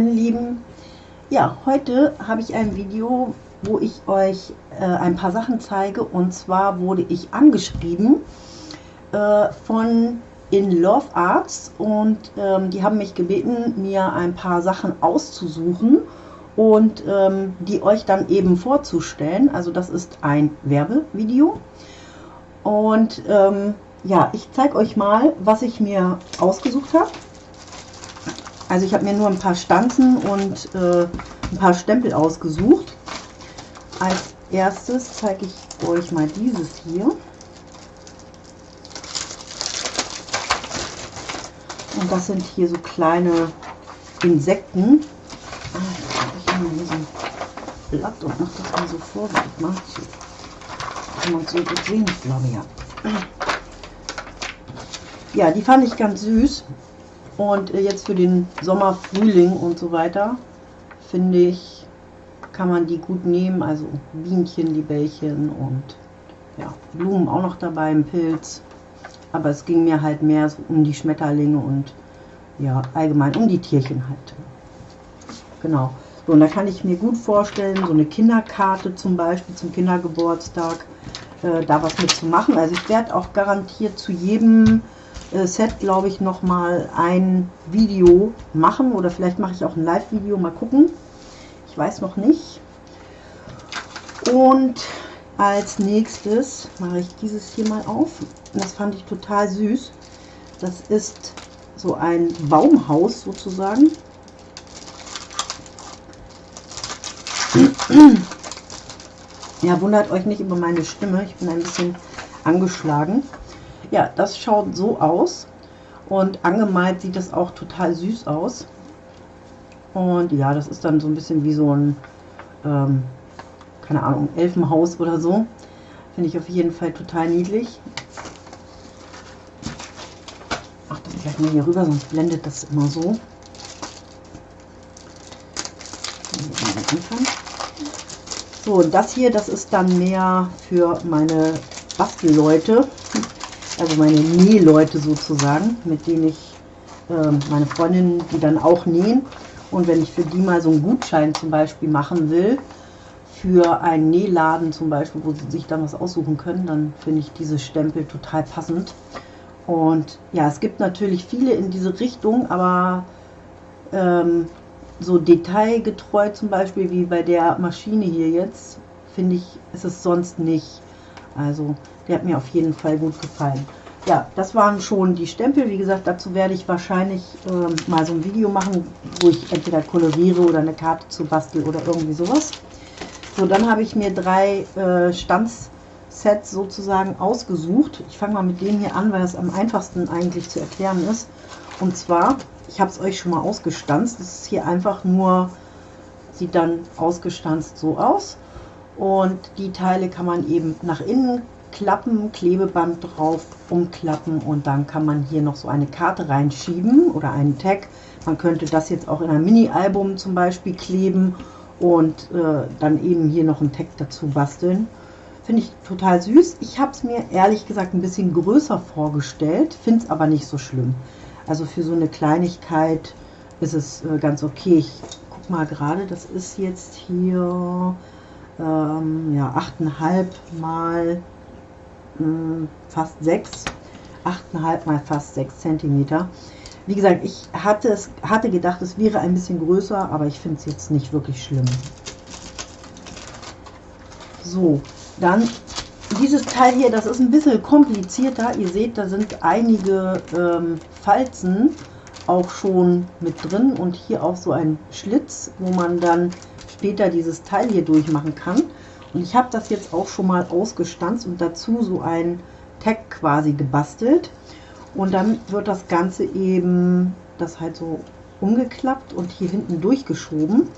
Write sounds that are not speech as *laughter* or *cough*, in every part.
meine Lieben. Ja, heute habe ich ein Video, wo ich euch äh, ein paar Sachen zeige. Und zwar wurde ich angeschrieben äh, von In Love Arts und ähm, die haben mich gebeten, mir ein paar Sachen auszusuchen und ähm, die euch dann eben vorzustellen. Also das ist ein Werbevideo. Und ähm, ja, ich zeige euch mal, was ich mir ausgesucht habe. Also ich habe mir nur ein paar Stanzen und äh, ein paar Stempel ausgesucht. Als erstes zeige ich euch mal dieses hier. Und das sind hier so kleine Insekten. Ah, ich hier so ein Blatt und mache das mal so vor, wie ich mache. Kann man so gut sehen, glaube ja. Ja, die fand ich ganz süß. Und äh, jetzt für den Sommer, Frühling und so weiter, finde ich, kann man die gut nehmen. Also Bienchen, die Bällchen und ja, Blumen auch noch dabei, ein Pilz. Aber es ging mir halt mehr so um die Schmetterlinge und ja, allgemein um die Tierchen halt. Genau. So, und da kann ich mir gut vorstellen, so eine Kinderkarte zum Beispiel zum Kindergeburtstag, äh, da was mitzumachen. Also ich werde auch garantiert zu jedem Set, glaube ich, noch mal ein Video machen oder vielleicht mache ich auch ein Live-Video, mal gucken. Ich weiß noch nicht. Und als nächstes mache ich dieses hier mal auf. Das fand ich total süß. Das ist so ein Baumhaus sozusagen. Ja, wundert euch nicht über meine Stimme. Ich bin ein bisschen angeschlagen. Ja, das schaut so aus. Und angemalt sieht das auch total süß aus. Und ja, das ist dann so ein bisschen wie so ein, ähm, keine Ahnung, Elfenhaus oder so. Finde ich auf jeden Fall total niedlich. Ach, das gleich mal hier rüber, sonst blendet das immer so. So, und das hier, das ist dann mehr für meine Bastelleute also meine Nähleute sozusagen, mit denen ich äh, meine Freundinnen, die dann auch nähen. Und wenn ich für die mal so einen Gutschein zum Beispiel machen will, für einen Nähladen zum Beispiel, wo sie sich dann was aussuchen können, dann finde ich diese Stempel total passend. Und ja, es gibt natürlich viele in diese Richtung, aber ähm, so detailgetreu zum Beispiel wie bei der Maschine hier jetzt, finde ich, ist es sonst nicht. Also der hat mir auf jeden Fall gut gefallen. Ja, das waren schon die Stempel. Wie gesagt, dazu werde ich wahrscheinlich äh, mal so ein Video machen, wo ich entweder koloriere oder eine Karte zu bastel oder irgendwie sowas. So, dann habe ich mir drei äh, Stanzsets sozusagen ausgesucht. Ich fange mal mit dem hier an, weil es am einfachsten eigentlich zu erklären ist. Und zwar, ich habe es euch schon mal ausgestanzt. Das ist hier einfach nur, sieht dann ausgestanzt so aus. Und die Teile kann man eben nach innen klappen, Klebeband drauf, umklappen und dann kann man hier noch so eine Karte reinschieben oder einen Tag. Man könnte das jetzt auch in ein Mini-Album zum Beispiel kleben und äh, dann eben hier noch einen Tag dazu basteln. Finde ich total süß. Ich habe es mir ehrlich gesagt ein bisschen größer vorgestellt, finde es aber nicht so schlimm. Also für so eine Kleinigkeit ist es äh, ganz okay. Ich guck mal gerade, das ist jetzt hier ähm, ja, 8,5 mal hm, fast 6, 8,5 mal fast 6 cm. Wie gesagt, ich hatte, es, hatte gedacht, es wäre ein bisschen größer, aber ich finde es jetzt nicht wirklich schlimm. So, dann dieses Teil hier, das ist ein bisschen komplizierter. Ihr seht, da sind einige ähm, Falzen auch schon mit drin und hier auch so ein Schlitz, wo man dann später dieses Teil hier durchmachen kann. Und ich habe das jetzt auch schon mal ausgestanzt und dazu so ein Tag quasi gebastelt. Und dann wird das Ganze eben, das halt so umgeklappt und hier hinten durchgeschoben.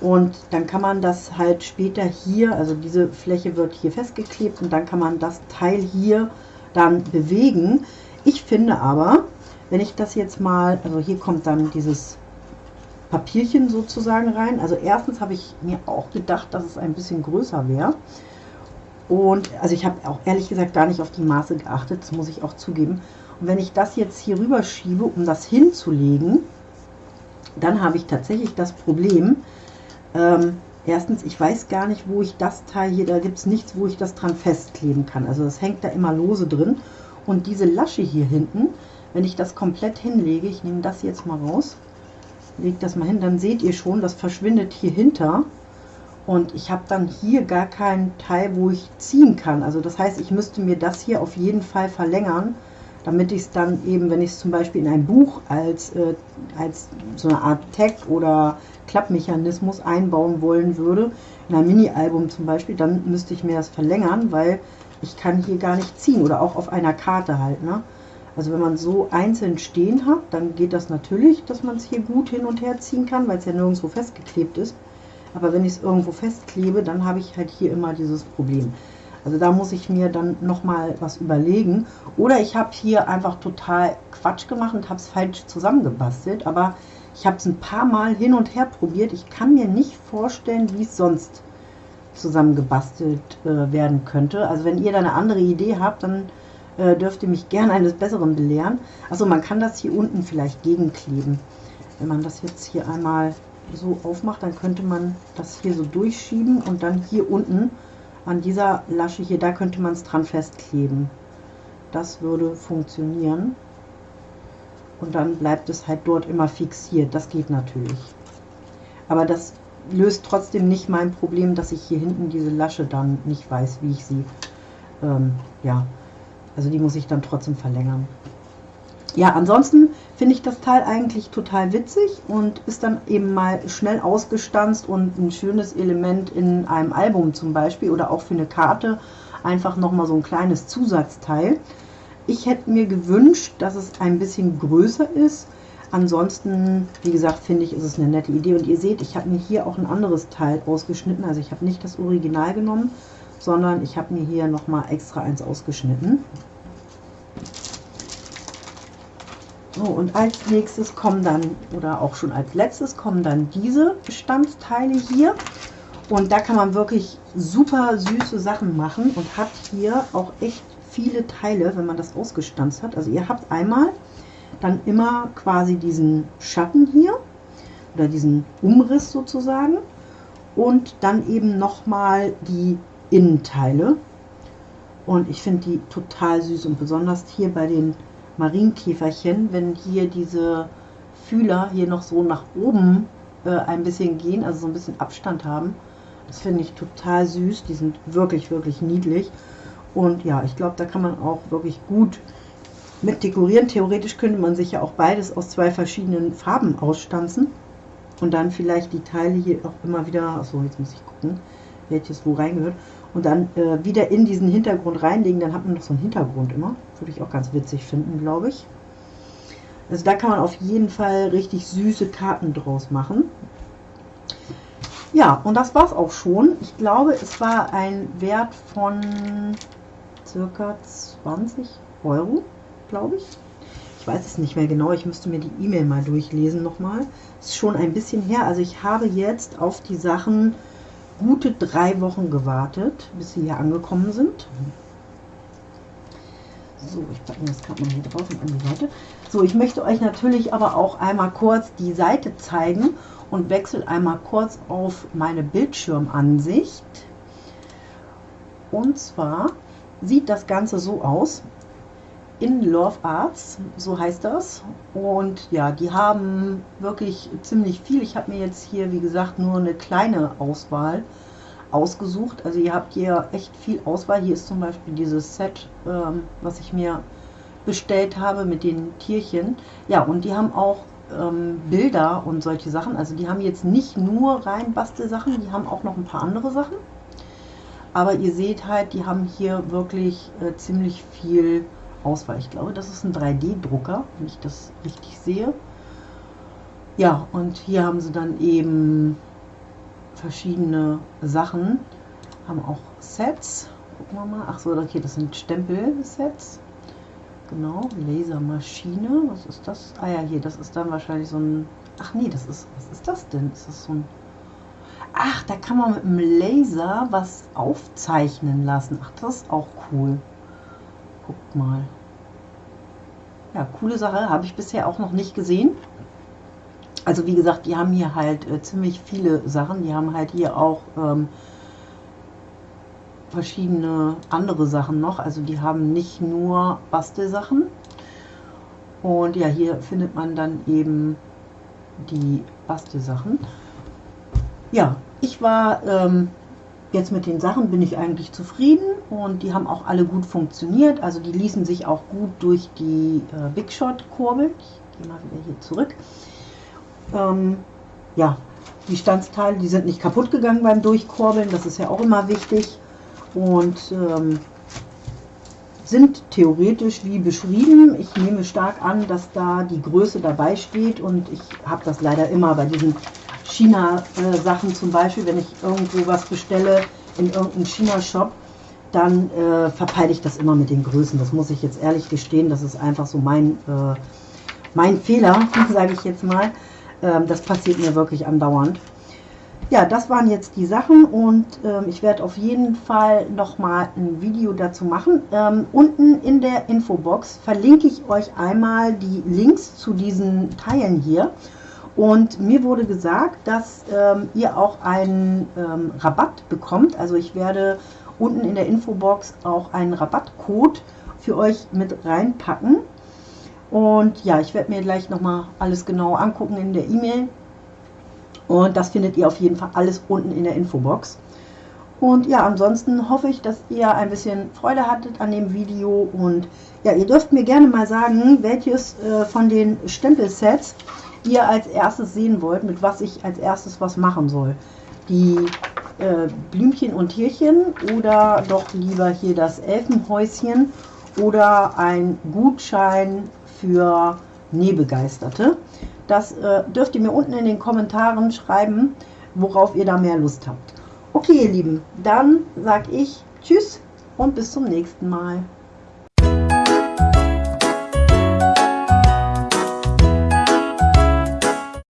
Und dann kann man das halt später hier, also diese Fläche wird hier festgeklebt und dann kann man das Teil hier dann bewegen. Ich finde aber, wenn ich das jetzt mal, also hier kommt dann dieses Papierchen sozusagen rein. Also erstens habe ich mir auch gedacht, dass es ein bisschen größer wäre. Und also ich habe auch ehrlich gesagt gar nicht auf die Maße geachtet, das muss ich auch zugeben. Und wenn ich das jetzt hier rüber schiebe, um das hinzulegen, dann habe ich tatsächlich das Problem, ähm, erstens, ich weiß gar nicht, wo ich das Teil hier, da gibt es nichts, wo ich das dran festkleben kann. Also das hängt da immer lose drin. Und diese Lasche hier hinten, wenn ich das komplett hinlege, ich nehme das jetzt mal raus, lege das mal hin, dann seht ihr schon, das verschwindet hier hinter. Und ich habe dann hier gar keinen Teil, wo ich ziehen kann. Also das heißt, ich müsste mir das hier auf jeden Fall verlängern, damit ich es dann eben, wenn ich es zum Beispiel in ein Buch als, äh, als so eine Art Tag oder Klappmechanismus einbauen wollen würde, in ein Mini-Album zum Beispiel, dann müsste ich mir das verlängern, weil ich kann hier gar nicht ziehen oder auch auf einer Karte halt. Ne? Also wenn man so einzeln stehen hat, dann geht das natürlich, dass man es hier gut hin und her ziehen kann, weil es ja nirgendwo festgeklebt ist. Aber wenn ich es irgendwo festklebe, dann habe ich halt hier immer dieses Problem. Also da muss ich mir dann nochmal was überlegen. Oder ich habe hier einfach total Quatsch gemacht und habe es falsch zusammengebastelt. Aber ich habe es ein paar Mal hin und her probiert. Ich kann mir nicht vorstellen, wie es sonst zusammengebastelt äh, werden könnte. Also wenn ihr da eine andere Idee habt, dann äh, dürft ihr mich gerne eines Besseren belehren. Also man kann das hier unten vielleicht gegenkleben. Wenn man das jetzt hier einmal so aufmacht, dann könnte man das hier so durchschieben und dann hier unten an dieser Lasche hier, da könnte man es dran festkleben. Das würde funktionieren. Und dann bleibt es halt dort immer fixiert. Das geht natürlich. Aber das löst trotzdem nicht mein Problem, dass ich hier hinten diese Lasche dann nicht weiß, wie ich sie, ähm, ja, also die muss ich dann trotzdem verlängern. Ja, ansonsten finde ich das Teil eigentlich total witzig und ist dann eben mal schnell ausgestanzt und ein schönes Element in einem Album zum Beispiel oder auch für eine Karte einfach nochmal so ein kleines Zusatzteil. Ich hätte mir gewünscht, dass es ein bisschen größer ist. Ansonsten, wie gesagt, finde ich, ist es eine nette Idee. Und ihr seht, ich habe mir hier auch ein anderes Teil ausgeschnitten. Also ich habe nicht das Original genommen, sondern ich habe mir hier nochmal extra eins ausgeschnitten. So, und als nächstes kommen dann, oder auch schon als letztes, kommen dann diese Bestandteile hier. Und da kann man wirklich super süße Sachen machen und hat hier auch echt viele Teile, wenn man das ausgestanzt hat. Also ihr habt einmal dann immer quasi diesen Schatten hier oder diesen Umriss sozusagen und dann eben nochmal die Innenteile. Und ich finde die total süß und besonders hier bei den Marienkäferchen, wenn hier diese Fühler hier noch so nach oben äh, ein bisschen gehen, also so ein bisschen Abstand haben. Das finde ich total süß. Die sind wirklich, wirklich niedlich. Und ja, ich glaube, da kann man auch wirklich gut mit dekorieren. Theoretisch könnte man sich ja auch beides aus zwei verschiedenen Farben ausstanzen. Und dann vielleicht die Teile hier auch immer wieder, achso, jetzt muss ich gucken, welches wo reingehört und dann äh, wieder in diesen Hintergrund reinlegen, dann hat man noch so einen Hintergrund immer. Würde ich auch ganz witzig finden, glaube ich. Also da kann man auf jeden Fall richtig süße Karten draus machen. Ja, und das war es auch schon. Ich glaube, es war ein Wert von circa 20 Euro, glaube ich. Ich weiß es nicht mehr genau. Ich müsste mir die E-Mail mal durchlesen nochmal. Ist schon ein bisschen her. Also ich habe jetzt auf die Sachen gute drei Wochen gewartet, bis sie hier angekommen sind. So, ich packe das gerade mal hier drauf und an die Seite. So, ich möchte euch natürlich aber auch einmal kurz die Seite zeigen und wechsle einmal kurz auf meine Bildschirmansicht. Und zwar sieht das Ganze so aus in Love Arts, so heißt das. Und ja, die haben wirklich ziemlich viel. Ich habe mir jetzt hier, wie gesagt, nur eine kleine Auswahl ausgesucht. Also ihr habt hier echt viel Auswahl. Hier ist zum Beispiel dieses Set, ähm, was ich mir bestellt habe mit den Tierchen. Ja, und die haben auch ähm, Bilder und solche Sachen. Also die haben jetzt nicht nur rein Bastelsachen, die haben auch noch ein paar andere Sachen. Aber ihr seht halt, die haben hier wirklich äh, ziemlich viel Auswahl. Ich glaube, das ist ein 3D-Drucker, wenn ich das richtig sehe. Ja, und hier haben sie dann eben verschiedene Sachen. Haben auch Sets. Gucken wir mal. Ach so, okay, das sind Stempel-Sets. Genau, Lasermaschine. Was ist das? Ah ja, hier, das ist dann wahrscheinlich so ein... Ach nee, das ist... Was ist das denn? Ist das so ein... Ach, da kann man mit einem Laser was aufzeichnen lassen. Ach, das ist auch cool. Guckt mal. Ja, coole Sache, habe ich bisher auch noch nicht gesehen. Also wie gesagt, die haben hier halt äh, ziemlich viele Sachen. Die haben halt hier auch ähm, verschiedene andere Sachen noch. Also die haben nicht nur Bastelsachen. Und ja, hier findet man dann eben die Bastelsachen. Ja, ich war ähm, jetzt mit den Sachen bin ich eigentlich zufrieden und die haben auch alle gut funktioniert. Also die ließen sich auch gut durch die äh, Big Shot kurbeln. Ich gehe mal wieder hier zurück. Ähm, ja, die Standsteile, die sind nicht kaputt gegangen beim Durchkurbeln. Das ist ja auch immer wichtig und ähm, sind theoretisch wie beschrieben. Ich nehme stark an, dass da die Größe dabei steht und ich habe das leider immer bei diesen China-Sachen zum Beispiel, wenn ich irgendwo was bestelle in irgendeinem China-Shop, dann äh, verpeile ich das immer mit den Größen. Das muss ich jetzt ehrlich gestehen, das ist einfach so mein, äh, mein Fehler, *laughs* sage ich jetzt mal. Ähm, das passiert mir wirklich andauernd ja, das waren jetzt die Sachen und ähm, ich werde auf jeden Fall nochmal ein Video dazu machen. Ähm, unten in der Infobox verlinke ich euch einmal die Links zu diesen Teilen hier. Und mir wurde gesagt, dass ähm, ihr auch einen ähm, Rabatt bekommt. Also ich werde unten in der Infobox auch einen Rabattcode für euch mit reinpacken. Und ja, ich werde mir gleich nochmal alles genau angucken in der E-Mail und das findet ihr auf jeden Fall alles unten in der Infobox. Und ja, ansonsten hoffe ich, dass ihr ein bisschen Freude hattet an dem Video. Und ja, ihr dürft mir gerne mal sagen, welches äh, von den Stempelsets ihr als erstes sehen wollt, mit was ich als erstes was machen soll. Die äh, Blümchen und Tierchen oder doch lieber hier das Elfenhäuschen oder ein Gutschein für Nähbegeisterte. Das äh, dürft ihr mir unten in den Kommentaren schreiben, worauf ihr da mehr Lust habt. Okay, ihr Lieben, dann sage ich Tschüss und bis zum nächsten Mal.